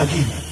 Aqui.